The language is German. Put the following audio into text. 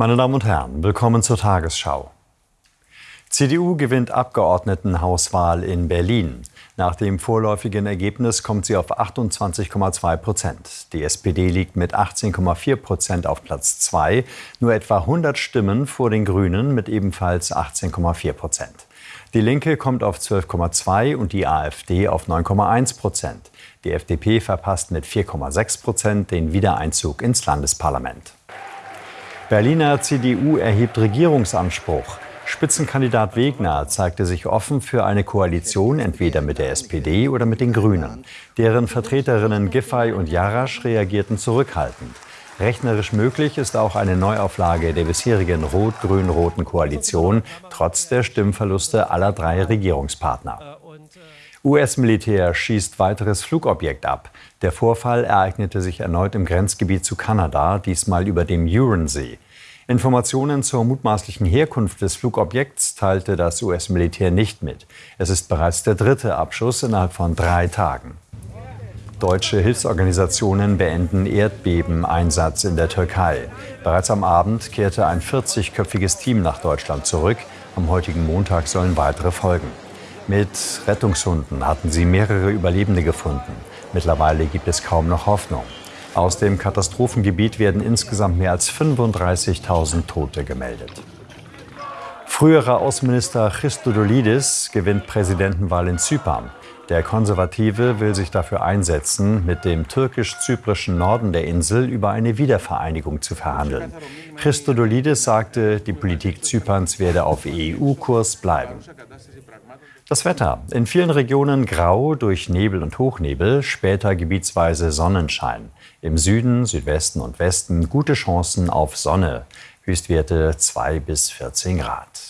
Meine Damen und Herren, willkommen zur Tagesschau. CDU gewinnt Abgeordnetenhauswahl in Berlin. Nach dem vorläufigen Ergebnis kommt sie auf 28,2 Prozent. Die SPD liegt mit 18,4 Prozent auf Platz 2, nur etwa 100 Stimmen vor den Grünen mit ebenfalls 18,4 Prozent. Die Linke kommt auf 12,2 und die AfD auf 9,1 Prozent. Die FDP verpasst mit 4,6 Prozent den Wiedereinzug ins Landesparlament. Berliner CDU erhebt Regierungsanspruch. Spitzenkandidat Wegner zeigte sich offen für eine Koalition entweder mit der SPD oder mit den Grünen. Deren Vertreterinnen Giffey und Jarasch reagierten zurückhaltend. Rechnerisch möglich ist auch eine Neuauflage der bisherigen rot-grün-roten Koalition, trotz der Stimmverluste aller drei Regierungspartner. US-Militär schießt weiteres Flugobjekt ab. Der Vorfall ereignete sich erneut im Grenzgebiet zu Kanada, diesmal über dem Huronsee. Informationen zur mutmaßlichen Herkunft des Flugobjekts teilte das US-Militär nicht mit. Es ist bereits der dritte Abschuss innerhalb von drei Tagen. Deutsche Hilfsorganisationen beenden Erdbebeneinsatz in der Türkei. Bereits am Abend kehrte ein 40-köpfiges Team nach Deutschland zurück. Am heutigen Montag sollen weitere folgen. Mit Rettungshunden hatten sie mehrere Überlebende gefunden. Mittlerweile gibt es kaum noch Hoffnung. Aus dem Katastrophengebiet werden insgesamt mehr als 35.000 Tote gemeldet. Früherer Außenminister Christodoulidis gewinnt Präsidentenwahl in Zypern. Der Konservative will sich dafür einsetzen, mit dem türkisch-zyprischen Norden der Insel über eine Wiedervereinigung zu verhandeln. Christodoulidis sagte, die Politik Zyperns werde auf EU-Kurs bleiben. Das Wetter. In vielen Regionen grau durch Nebel und Hochnebel, später gebietsweise Sonnenschein. Im Süden, Südwesten und Westen gute Chancen auf Sonne. Höchstwerte 2 bis 14 Grad.